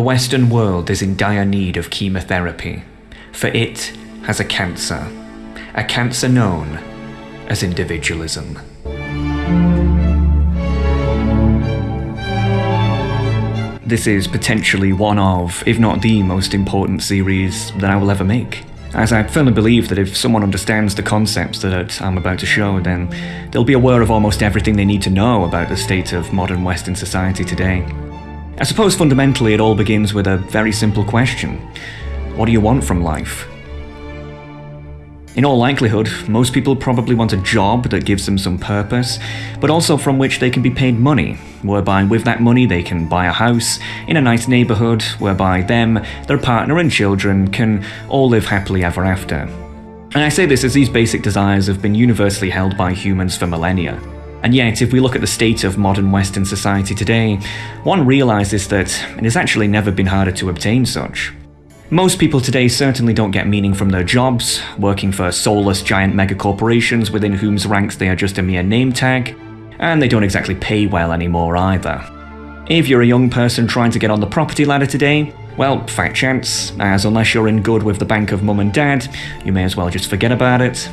the Western world is in dire need of chemotherapy, for it has a cancer, a cancer known as individualism. This is potentially one of, if not the most important series that I will ever make. As I firmly believe that if someone understands the concepts that I'm about to show, then they'll be aware of almost everything they need to know about the state of modern Western society today. I suppose fundamentally it all begins with a very simple question. What do you want from life? In all likelihood, most people probably want a job that gives them some purpose, but also from which they can be paid money, whereby with that money they can buy a house in a nice neighbourhood, whereby them, their partner and children can all live happily ever after. And I say this as these basic desires have been universally held by humans for millennia. And yet, if we look at the state of modern Western society today, one realises that it has actually never been harder to obtain such. Most people today certainly don't get meaning from their jobs, working for soulless giant megacorporations within whose ranks they are just a mere name tag, and they don't exactly pay well anymore either. If you're a young person trying to get on the property ladder today, well, fat chance, as unless you're in good with the bank of mum and dad, you may as well just forget about it.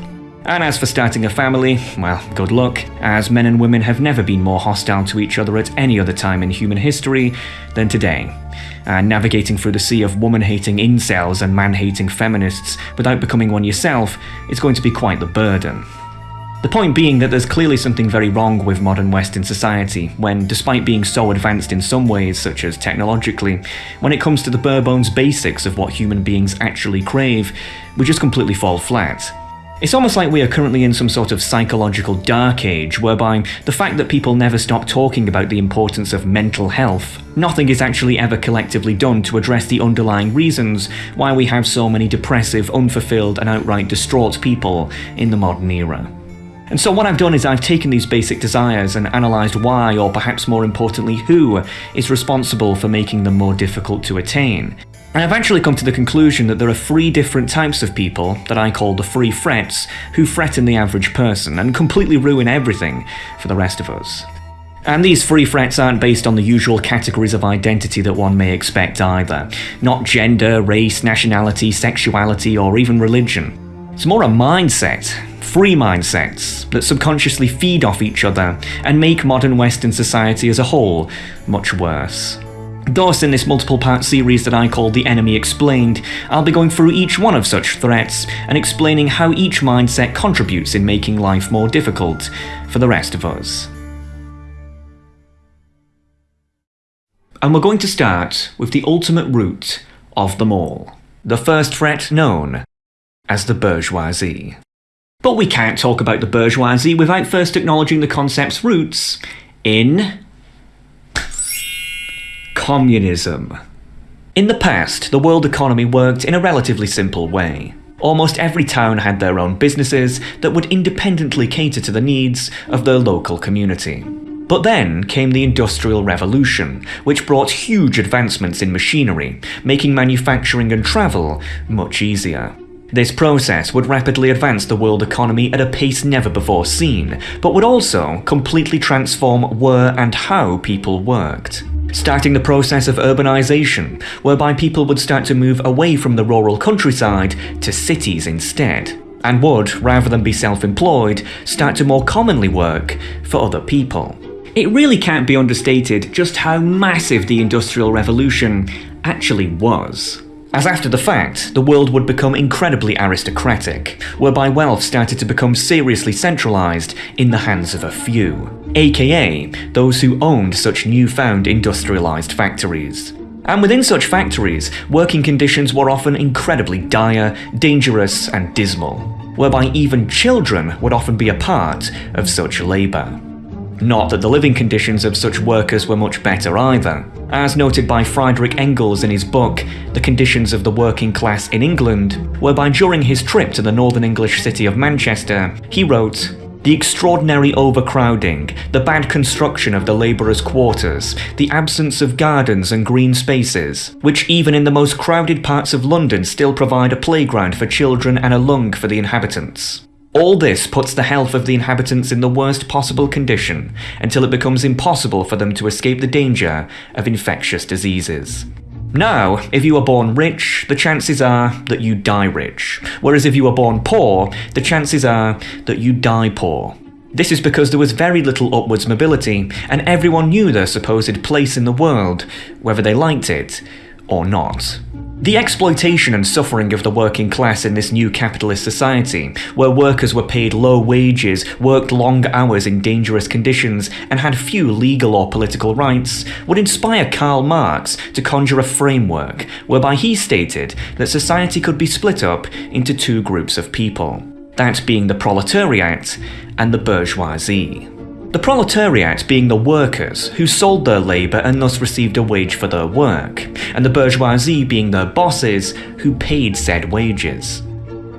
And as for starting a family, well, good luck, as men and women have never been more hostile to each other at any other time in human history than today and navigating through the sea of woman-hating incels and man-hating feminists without becoming one yourself is going to be quite the burden. The point being that there's clearly something very wrong with modern Western society, when despite being so advanced in some ways, such as technologically, when it comes to the bare bones basics of what human beings actually crave, we just completely fall flat. It's almost like we are currently in some sort of psychological dark age, whereby the fact that people never stop talking about the importance of mental health, nothing is actually ever collectively done to address the underlying reasons why we have so many depressive, unfulfilled, and outright distraught people in the modern era. And so what I've done is I've taken these basic desires and analysed why, or perhaps more importantly who, is responsible for making them more difficult to attain, I have actually come to the conclusion that there are three different types of people that I call the three frets who threaten the average person and completely ruin everything for the rest of us. And these three frets aren't based on the usual categories of identity that one may expect either. Not gender, race, nationality, sexuality, or even religion. It's more a mindset, free mindsets, that subconsciously feed off each other and make modern Western society as a whole much worse. Thus, in this multiple part series that I call The Enemy Explained, I'll be going through each one of such threats and explaining how each mindset contributes in making life more difficult for the rest of us. And we're going to start with the ultimate root of them all, the first threat known as the bourgeoisie. But we can't talk about the bourgeoisie without first acknowledging the concept's roots in Communism. In the past, the world economy worked in a relatively simple way. Almost every town had their own businesses that would independently cater to the needs of their local community. But then came the Industrial Revolution, which brought huge advancements in machinery, making manufacturing and travel much easier. This process would rapidly advance the world economy at a pace never before seen, but would also completely transform where and how people worked starting the process of urbanisation, whereby people would start to move away from the rural countryside to cities instead, and would, rather than be self-employed, start to more commonly work for other people. It really can't be understated just how massive the Industrial Revolution actually was. As after the fact, the world would become incredibly aristocratic, whereby wealth started to become seriously centralised in the hands of a few, aka those who owned such newfound industrialised factories. And within such factories, working conditions were often incredibly dire, dangerous and dismal, whereby even children would often be a part of such labour. Not that the living conditions of such workers were much better either. As noted by Friedrich Engels in his book, The Conditions of the Working Class in England, whereby during his trip to the northern English city of Manchester, he wrote, the extraordinary overcrowding, the bad construction of the labourers' quarters, the absence of gardens and green spaces, which even in the most crowded parts of London still provide a playground for children and a lung for the inhabitants. All this puts the health of the inhabitants in the worst possible condition, until it becomes impossible for them to escape the danger of infectious diseases. Now, if you are born rich, the chances are that you die rich, whereas if you are born poor, the chances are that you die poor. This is because there was very little upwards mobility, and everyone knew their supposed place in the world, whether they liked it or not. The exploitation and suffering of the working class in this new capitalist society, where workers were paid low wages, worked long hours in dangerous conditions, and had few legal or political rights, would inspire Karl Marx to conjure a framework whereby he stated that society could be split up into two groups of people, that being the proletariat and the bourgeoisie. The proletariat being the workers who sold their labour and thus received a wage for their work, and the bourgeoisie being their bosses who paid said wages.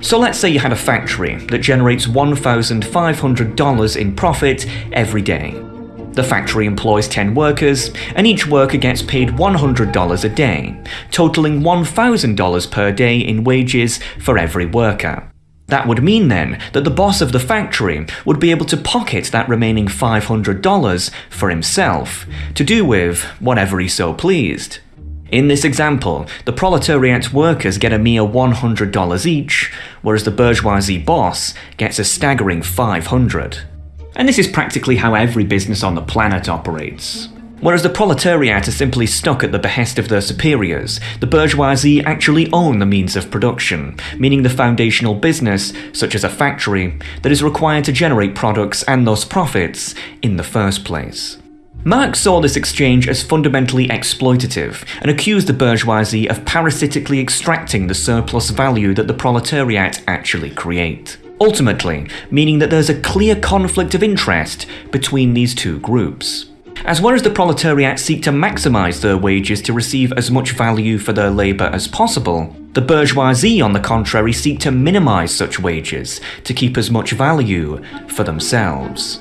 So let's say you had a factory that generates $1,500 in profit every day. The factory employs 10 workers, and each worker gets paid $100 a day, totaling $1,000 per day in wages for every worker. That would mean then that the boss of the factory would be able to pocket that remaining $500 for himself, to do with whatever he so pleased. In this example, the proletariat workers get a mere $100 each, whereas the bourgeoisie boss gets a staggering 500. dollars And this is practically how every business on the planet operates. Whereas the proletariat are simply stuck at the behest of their superiors, the bourgeoisie actually own the means of production, meaning the foundational business, such as a factory, that is required to generate products and thus profits in the first place. Marx saw this exchange as fundamentally exploitative and accused the bourgeoisie of parasitically extracting the surplus value that the proletariat actually create. Ultimately, meaning that there's a clear conflict of interest between these two groups. As well as the proletariat seek to maximise their wages to receive as much value for their labour as possible, the bourgeoisie, on the contrary, seek to minimise such wages to keep as much value for themselves.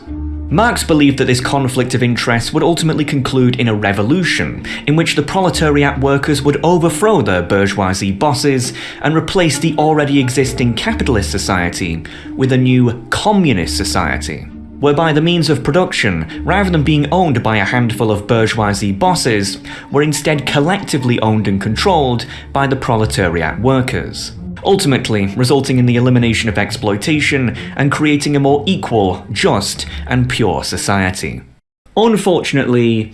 Marx believed that this conflict of interest would ultimately conclude in a revolution, in which the proletariat workers would overthrow their bourgeoisie bosses and replace the already existing capitalist society with a new communist society whereby the means of production, rather than being owned by a handful of bourgeoisie bosses, were instead collectively owned and controlled by the proletariat workers, ultimately resulting in the elimination of exploitation and creating a more equal, just, and pure society. Unfortunately,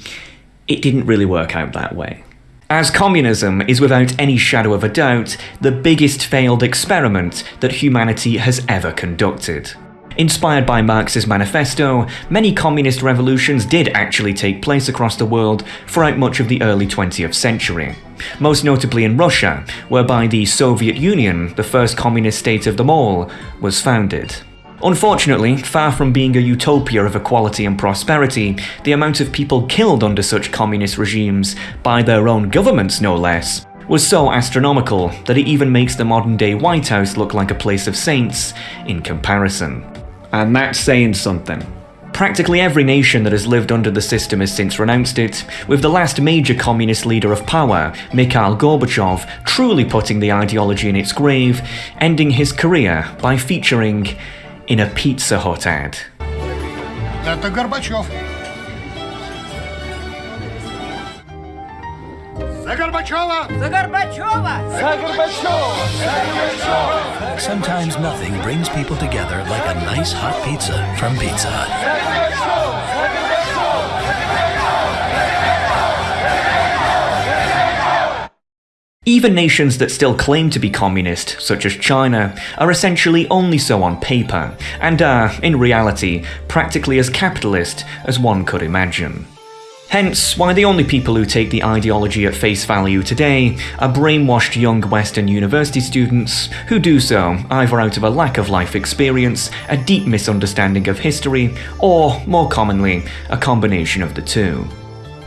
it didn't really work out that way. As communism is without any shadow of a doubt the biggest failed experiment that humanity has ever conducted. Inspired by Marx's manifesto, many communist revolutions did actually take place across the world throughout much of the early 20th century. Most notably in Russia, whereby the Soviet Union, the first communist state of them all, was founded. Unfortunately, far from being a utopia of equality and prosperity, the amount of people killed under such communist regimes, by their own governments no less, was so astronomical that it even makes the modern day White House look like a place of saints in comparison. And that's saying something. Practically every nation that has lived under the system has since renounced it, with the last major communist leader of power, Mikhail Gorbachev, truly putting the ideology in its grave, ending his career by featuring in a Pizza Hut ad. Это Горбачев. За Горбачева! За Горбачева! Sometimes nothing brings people together like a nice hot pizza from Pizza Hut. Even nations that still claim to be communist, such as China, are essentially only so on paper, and are, in reality, practically as capitalist as one could imagine. Hence, why the only people who take the ideology at face value today are brainwashed young Western university students who do so either out of a lack of life experience, a deep misunderstanding of history, or, more commonly, a combination of the two.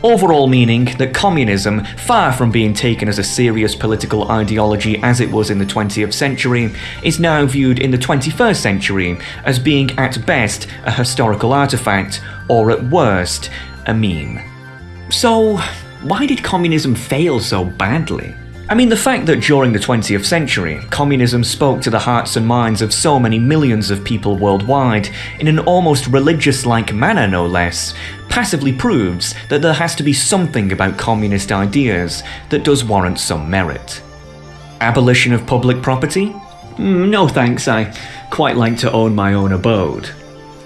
Overall meaning that communism, far from being taken as a serious political ideology as it was in the 20th century, is now viewed in the 21st century as being at best a historical artifact, or at worst, a meme. So, why did communism fail so badly? I mean, the fact that during the 20th century, communism spoke to the hearts and minds of so many millions of people worldwide, in an almost religious like manner no less, passively proves that there has to be something about communist ideas that does warrant some merit. Abolition of public property? Mm, no thanks, I quite like to own my own abode.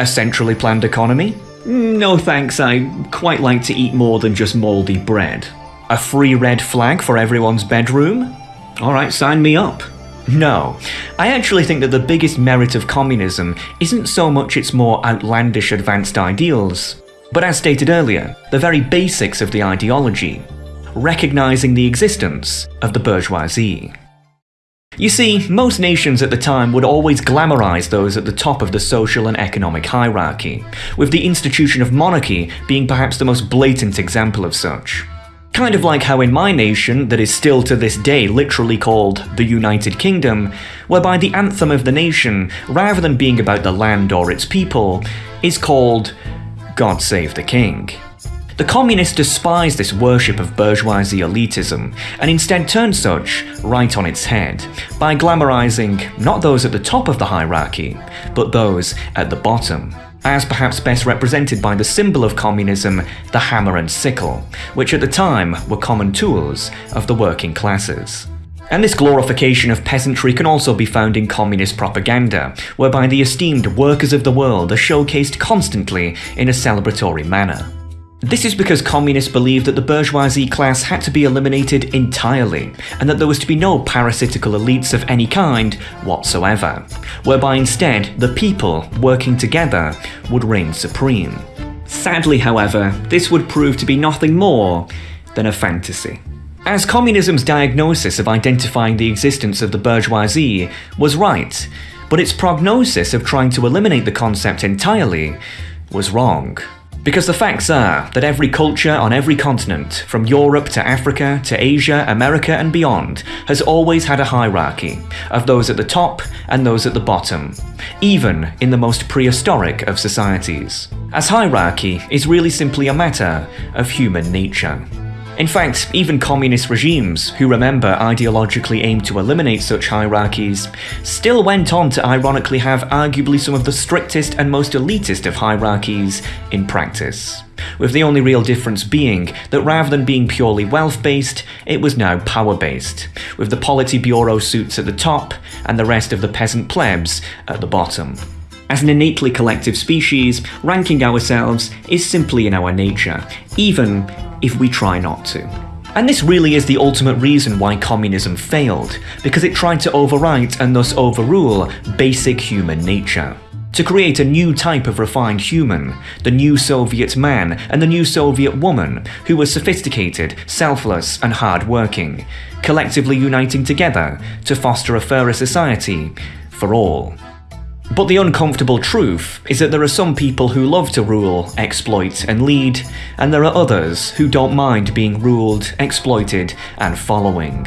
A centrally planned economy? No thanks, I quite like to eat more than just mouldy bread. A free red flag for everyone's bedroom? Alright, sign me up. No, I actually think that the biggest merit of communism isn't so much its more outlandish advanced ideals, but as stated earlier, the very basics of the ideology, recognising the existence of the bourgeoisie. You see, most nations at the time would always glamorise those at the top of the social and economic hierarchy, with the institution of monarchy being perhaps the most blatant example of such. Kind of like how in my nation, that is still to this day literally called the United Kingdom, whereby the anthem of the nation, rather than being about the land or its people, is called God Save the King. The communists despise this worship of bourgeoisie elitism and instead turn such right on its head by glamorizing not those at the top of the hierarchy, but those at the bottom as perhaps best represented by the symbol of communism, the hammer and sickle, which at the time were common tools of the working classes. And this glorification of peasantry can also be found in communist propaganda, whereby the esteemed workers of the world are showcased constantly in a celebratory manner. This is because communists believed that the bourgeoisie class had to be eliminated entirely, and that there was to be no parasitical elites of any kind whatsoever, whereby instead the people, working together, would reign supreme. Sadly, however, this would prove to be nothing more than a fantasy. As communism's diagnosis of identifying the existence of the bourgeoisie was right, but its prognosis of trying to eliminate the concept entirely was wrong. Because the facts are that every culture on every continent, from Europe to Africa to Asia, America, and beyond, has always had a hierarchy of those at the top and those at the bottom, even in the most prehistoric of societies. As hierarchy is really simply a matter of human nature. In fact, even communist regimes, who remember ideologically aimed to eliminate such hierarchies, still went on to ironically have arguably some of the strictest and most elitist of hierarchies in practice. With the only real difference being that rather than being purely wealth-based, it was now power-based, with the Politburo suits at the top and the rest of the peasant plebs at the bottom. As an innately collective species, ranking ourselves is simply in our nature, even if we try not to. And this really is the ultimate reason why communism failed, because it tried to overwrite and thus overrule basic human nature. To create a new type of refined human, the new Soviet man and the new Soviet woman, who were sophisticated, selfless, and hard-working, collectively uniting together to foster a fairer society for all. But the uncomfortable truth is that there are some people who love to rule, exploit, and lead, and there are others who don't mind being ruled, exploited, and following.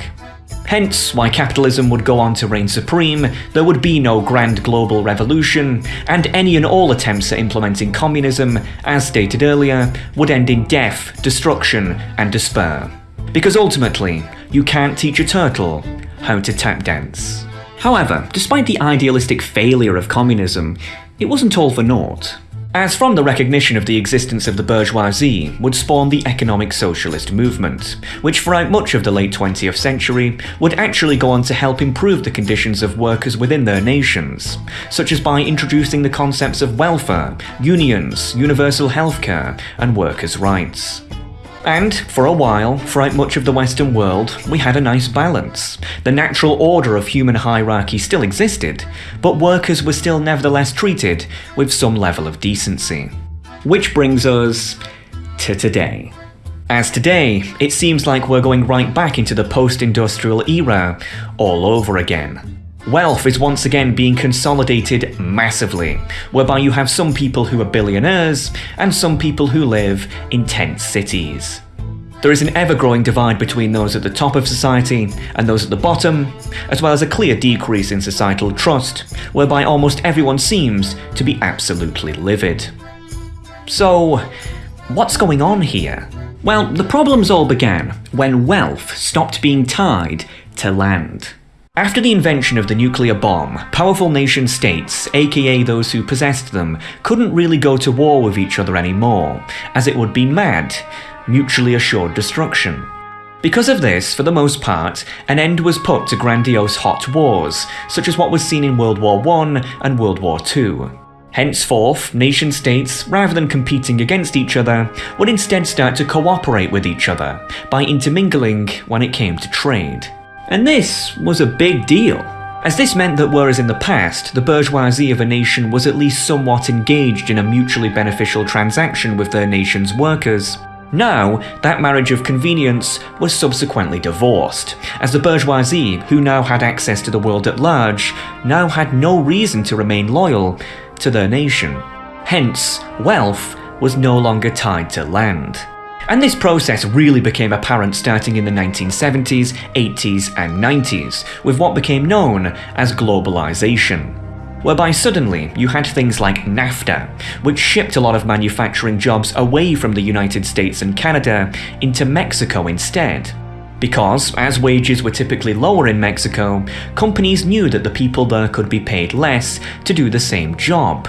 Hence why capitalism would go on to reign supreme, there would be no grand global revolution, and any and all attempts at implementing communism, as stated earlier, would end in death, destruction, and despair. Because ultimately, you can't teach a turtle how to tap dance. However, despite the idealistic failure of communism, it wasn't all for naught. As from the recognition of the existence of the bourgeoisie would spawn the economic socialist movement, which throughout much of the late 20th century would actually go on to help improve the conditions of workers within their nations, such as by introducing the concepts of welfare, unions, universal healthcare, and workers' rights. And, for a while, throughout much of the Western world, we had a nice balance. The natural order of human hierarchy still existed, but workers were still nevertheless treated with some level of decency. Which brings us to today. As today, it seems like we're going right back into the post-industrial era all over again. Wealth is once again being consolidated massively, whereby you have some people who are billionaires and some people who live in tent cities. There is an ever-growing divide between those at the top of society and those at the bottom, as well as a clear decrease in societal trust, whereby almost everyone seems to be absolutely livid. So, what's going on here? Well, the problems all began when wealth stopped being tied to land. After the invention of the nuclear bomb, powerful nation states, aka those who possessed them, couldn't really go to war with each other anymore, as it would be mad, mutually assured destruction. Because of this, for the most part, an end was put to grandiose hot wars, such as what was seen in World War I and World War II. Henceforth, nation states, rather than competing against each other, would instead start to cooperate with each other by intermingling when it came to trade. And this was a big deal, as this meant that whereas in the past, the bourgeoisie of a nation was at least somewhat engaged in a mutually beneficial transaction with their nation's workers, now, that marriage of convenience was subsequently divorced, as the bourgeoisie, who now had access to the world at large, now had no reason to remain loyal to their nation. Hence, wealth was no longer tied to land. And this process really became apparent starting in the 1970s, 80s, and 90s, with what became known as globalization whereby suddenly you had things like NAFTA, which shipped a lot of manufacturing jobs away from the United States and Canada into Mexico instead. Because, as wages were typically lower in Mexico, companies knew that the people there could be paid less to do the same job,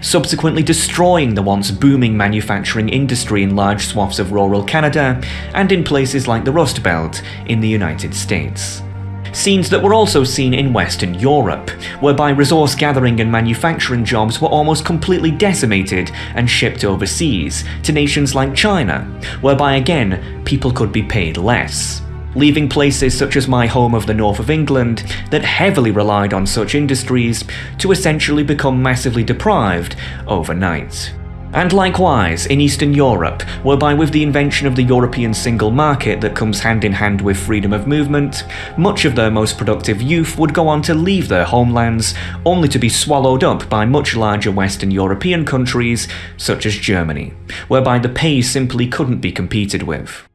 subsequently destroying the once booming manufacturing industry in large swaths of rural Canada and in places like the Rust Belt in the United States scenes that were also seen in Western Europe, whereby resource gathering and manufacturing jobs were almost completely decimated and shipped overseas to nations like China, whereby again, people could be paid less. Leaving places such as my home of the north of England that heavily relied on such industries to essentially become massively deprived overnight. And likewise, in Eastern Europe, whereby with the invention of the European single market that comes hand in hand with freedom of movement, much of their most productive youth would go on to leave their homelands, only to be swallowed up by much larger Western European countries, such as Germany, whereby the pay simply couldn't be competed with.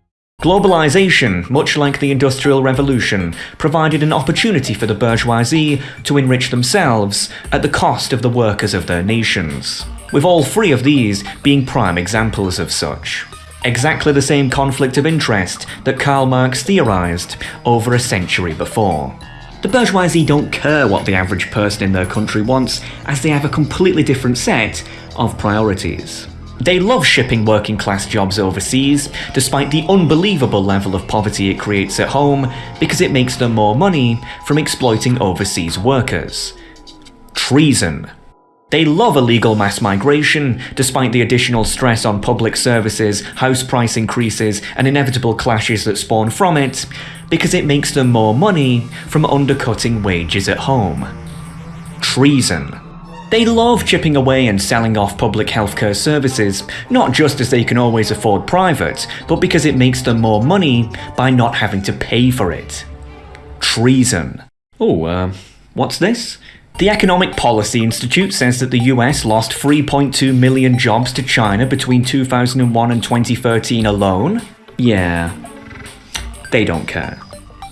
Globalization, much like the Industrial Revolution, provided an opportunity for the bourgeoisie to enrich themselves at the cost of the workers of their nations with all three of these being prime examples of such. Exactly the same conflict of interest that Karl Marx theorised over a century before. The bourgeoisie don't care what the average person in their country wants, as they have a completely different set of priorities. They love shipping working class jobs overseas, despite the unbelievable level of poverty it creates at home, because it makes them more money from exploiting overseas workers. Treason. They love illegal mass migration, despite the additional stress on public services, house price increases, and inevitable clashes that spawn from it, because it makes them more money from undercutting wages at home. Treason. They love chipping away and selling off public healthcare services, not just as they can always afford private, but because it makes them more money by not having to pay for it. Treason. Oh, uh, what's this? The Economic Policy Institute says that the US lost 3.2 million jobs to China between 2001 and 2013 alone. Yeah, they don't care.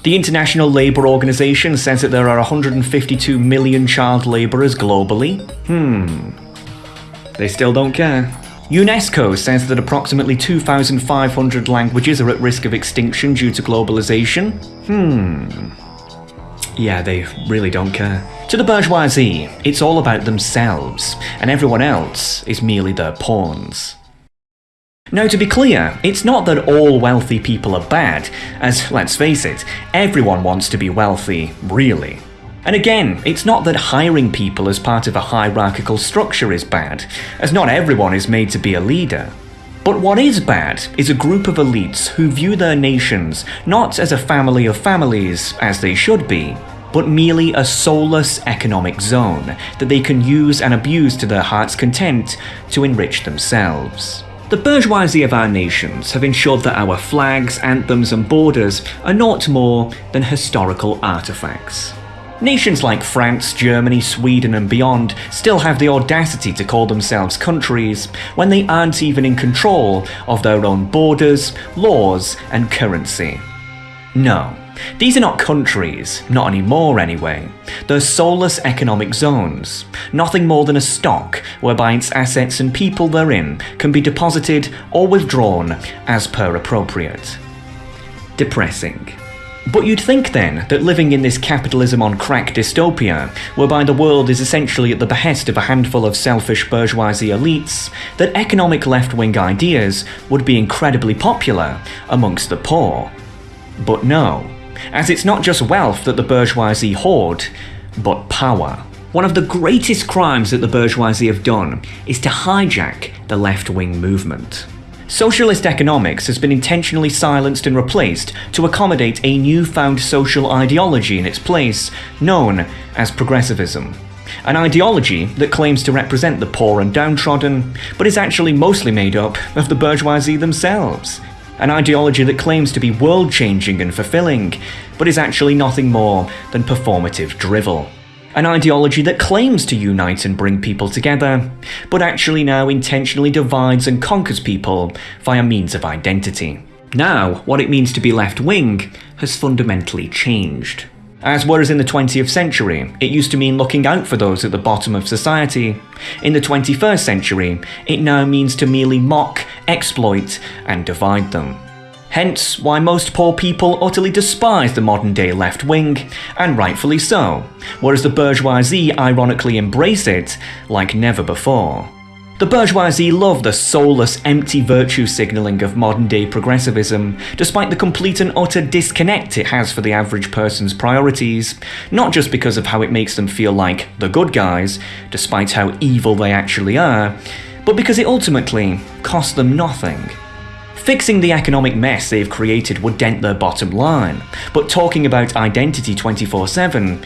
The International Labour Organization says that there are 152 million child labourers globally. Hmm. They still don't care. UNESCO says that approximately 2,500 languages are at risk of extinction due to globalization. Hmm. Yeah, they really don't care. To the bourgeoisie, it's all about themselves, and everyone else is merely their pawns. Now to be clear, it's not that all wealthy people are bad, as let's face it, everyone wants to be wealthy, really. And again, it's not that hiring people as part of a hierarchical structure is bad, as not everyone is made to be a leader. But what is bad is a group of elites who view their nations not as a family of families, as they should be, but merely a soulless economic zone that they can use and abuse to their heart's content to enrich themselves. The bourgeoisie of our nations have ensured that our flags, anthems, and borders are not more than historical artifacts. Nations like France, Germany, Sweden, and beyond still have the audacity to call themselves countries when they aren't even in control of their own borders, laws, and currency. No, these are not countries, not anymore anyway. They're soulless economic zones, nothing more than a stock whereby its assets and people therein can be deposited or withdrawn as per appropriate. Depressing. But you'd think then that living in this capitalism on crack dystopia, whereby the world is essentially at the behest of a handful of selfish bourgeoisie elites, that economic left wing ideas would be incredibly popular amongst the poor. But no, as it's not just wealth that the bourgeoisie hoard, but power. One of the greatest crimes that the bourgeoisie have done is to hijack the left wing movement. Socialist economics has been intentionally silenced and replaced to accommodate a newfound social ideology in its place, known as progressivism. An ideology that claims to represent the poor and downtrodden, but is actually mostly made up of the bourgeoisie themselves. An ideology that claims to be world changing and fulfilling, but is actually nothing more than performative drivel an ideology that claims to unite and bring people together, but actually now intentionally divides and conquers people via means of identity. Now, what it means to be left wing has fundamentally changed. As whereas in the 20th century, it used to mean looking out for those at the bottom of society, in the 21st century, it now means to merely mock, exploit, and divide them. Hence, why most poor people utterly despise the modern day left wing, and rightfully so, whereas the bourgeoisie ironically embrace it like never before. The bourgeoisie love the soulless, empty virtue signalling of modern day progressivism, despite the complete and utter disconnect it has for the average person's priorities, not just because of how it makes them feel like the good guys, despite how evil they actually are, but because it ultimately costs them nothing. Fixing the economic mess they've created would dent their bottom line, but talking about identity 24 7,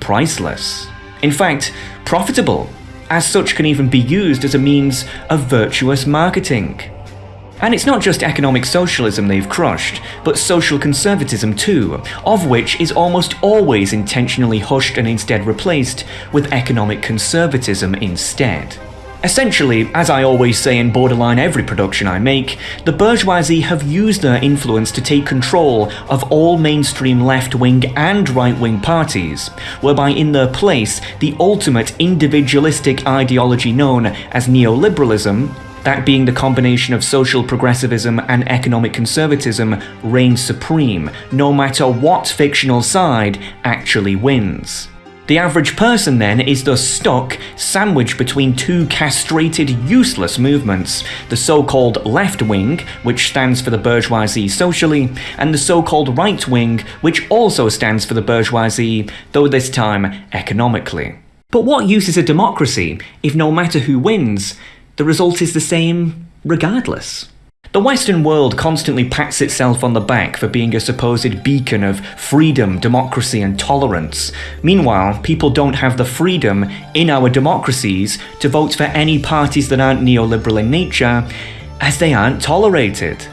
priceless. In fact, profitable, as such can even be used as a means of virtuous marketing. And it's not just economic socialism they've crushed, but social conservatism too, of which is almost always intentionally hushed and instead replaced with economic conservatism instead. Essentially, as I always say in borderline every production I make, the bourgeoisie have used their influence to take control of all mainstream left wing and right wing parties, whereby in their place, the ultimate individualistic ideology known as neoliberalism, that being the combination of social progressivism and economic conservatism, reigns supreme, no matter what fictional side actually wins. The average person then is thus stuck, sandwiched between two castrated, useless movements the so called left wing, which stands for the bourgeoisie socially, and the so called right wing, which also stands for the bourgeoisie, though this time economically. But what use is a democracy if no matter who wins, the result is the same regardless? The Western world constantly pats itself on the back for being a supposed beacon of freedom, democracy, and tolerance. Meanwhile, people don't have the freedom in our democracies to vote for any parties that aren't neoliberal in nature, as they aren't tolerated.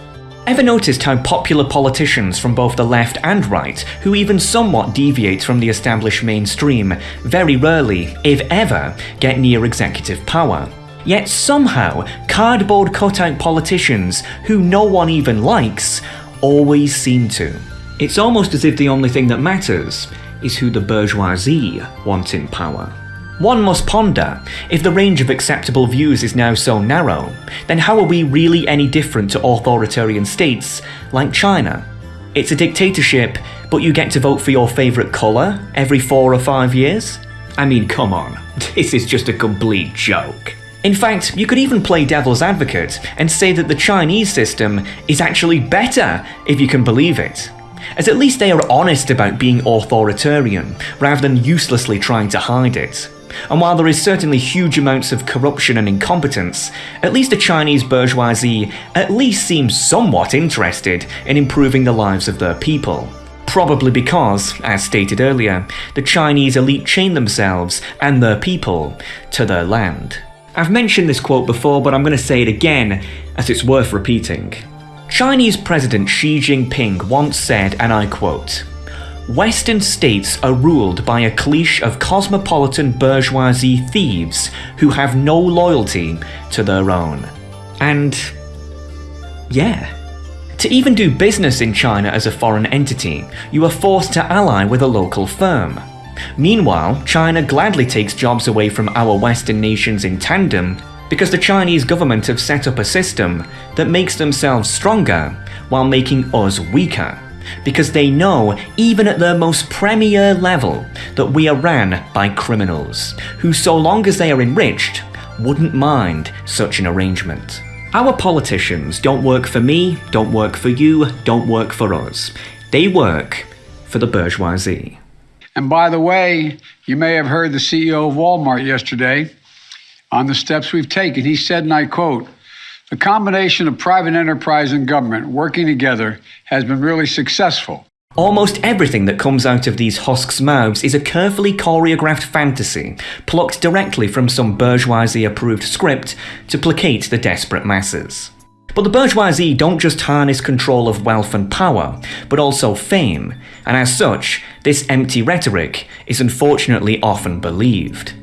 Ever noticed how popular politicians from both the left and right, who even somewhat deviate from the established mainstream, very rarely, if ever, get near executive power? Yet somehow, cardboard cutout politicians, who no one even likes, always seem to. It's almost as if the only thing that matters is who the bourgeoisie want in power. One must ponder, if the range of acceptable views is now so narrow, then how are we really any different to authoritarian states like China? It's a dictatorship, but you get to vote for your favourite colour every four or five years? I mean, come on, this is just a complete joke. In fact, you could even play devil's advocate and say that the Chinese system is actually better, if you can believe it. As at least they are honest about being authoritarian, rather than uselessly trying to hide it. And while there is certainly huge amounts of corruption and incompetence, at least the Chinese bourgeoisie at least seems somewhat interested in improving the lives of their people. Probably because, as stated earlier, the Chinese elite chain themselves and their people to their land. I've mentioned this quote before, but I'm going to say it again as it's worth repeating. Chinese President Xi Jinping once said, and I quote, Western states are ruled by a clique of cosmopolitan bourgeoisie thieves who have no loyalty to their own. And. yeah. To even do business in China as a foreign entity, you are forced to ally with a local firm. Meanwhile, China gladly takes jobs away from our Western nations in tandem because the Chinese government have set up a system that makes themselves stronger while making us weaker. because they know, even at their most premier level, that we are ran by criminals, who, so long as they are enriched, wouldn't mind such an arrangement. Our politicians don't work for me, don't work for you, don't work for us. They work for the bourgeoisie. And by the way, you may have heard the CEO of Walmart yesterday on the steps we've taken. He said, and I quote, the combination of private enterprise and government working together has been really successful. Almost everything that comes out of these husks' mouths is a carefully choreographed fantasy, plucked directly from some bourgeoisie approved script to placate the desperate masses. But the bourgeoisie don't just harness control of wealth and power, but also fame, and as such, this empty rhetoric is unfortunately often believed.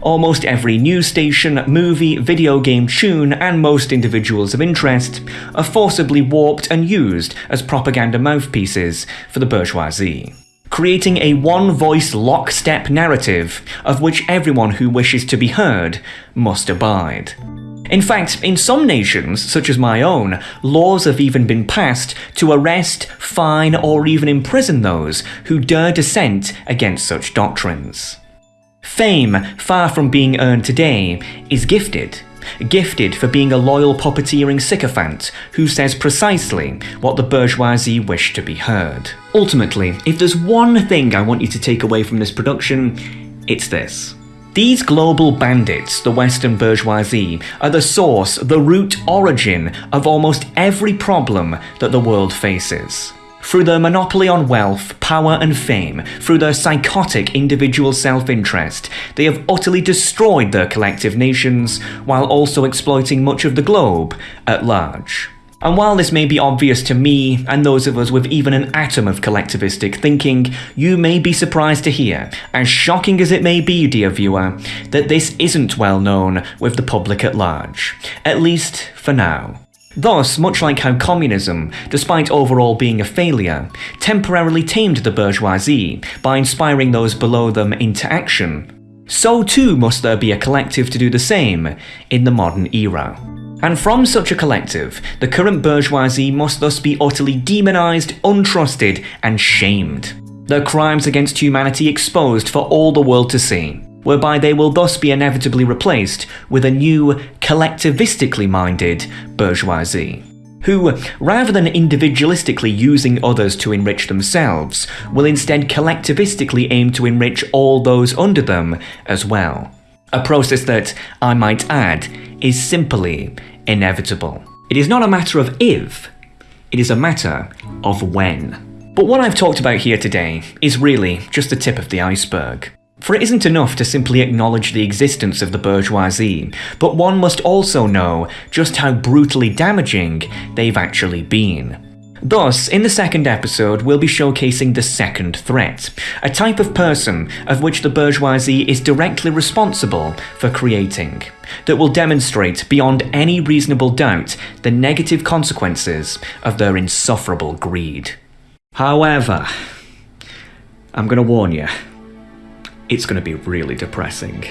Almost every news station, movie, video game tune, and most individuals of interest are forcibly warped and used as propaganda mouthpieces for the bourgeoisie. Creating a one voice lockstep narrative of which everyone who wishes to be heard must abide. In fact, in some nations, such as my own, laws have even been passed to arrest, fine, or even imprison those who dare dissent against such doctrines. Fame, far from being earned today, is gifted. Gifted for being a loyal puppeteering sycophant who says precisely what the bourgeoisie wish to be heard. Ultimately, if there's one thing I want you to take away from this production, it's this. These global bandits, the Western bourgeoisie, are the source, the root origin of almost every problem that the world faces. Through their monopoly on wealth, power, and fame, through their psychotic individual self interest, they have utterly destroyed their collective nations while also exploiting much of the globe at large. And while this may be obvious to me and those of us with even an atom of collectivistic thinking, you may be surprised to hear, as shocking as it may be, dear viewer, that this isn't well known with the public at large. At least for now. Thus, much like how communism, despite overall being a failure, temporarily tamed the bourgeoisie by inspiring those below them into action, so too must there be a collective to do the same in the modern era. And from such a collective, the current bourgeoisie must thus be utterly demonised, untrusted, and shamed. Their crimes against humanity exposed for all the world to see whereby they will thus be inevitably replaced with a new, collectivistically minded bourgeoisie. Who, rather than individualistically using others to enrich themselves, will instead collectivistically aim to enrich all those under them as well. A process that, I might add, is simply inevitable. It is not a matter of if, it is a matter of when. But what I've talked about here today is really just the tip of the iceberg. For it isn't enough to simply acknowledge the existence of the bourgeoisie, but one must also know just how brutally damaging they've actually been. Thus, in the second episode, we'll be showcasing the second threat, a type of person of which the bourgeoisie is directly responsible for creating, that will demonstrate beyond any reasonable doubt the negative consequences of their insufferable greed. However, I'm gonna warn you, it's going to be really depressing.